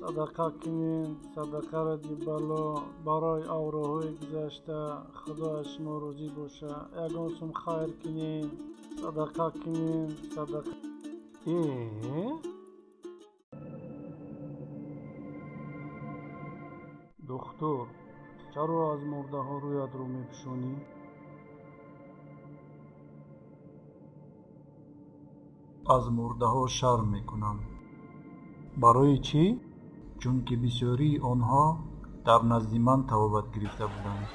садақа кунед садақа ради бало барои авроҳои гузашта худояш норӯзӣ боша. Ягон сум хайр кунед садақа кунед садақа духтур чаро аз мурдаҳо рӯятро мепӯшонӣ? Аз мурдаҳо шарм мекунам. Барои чӣ? Чунки бисёрии онҳо дар назди ман табобат гирифта буданд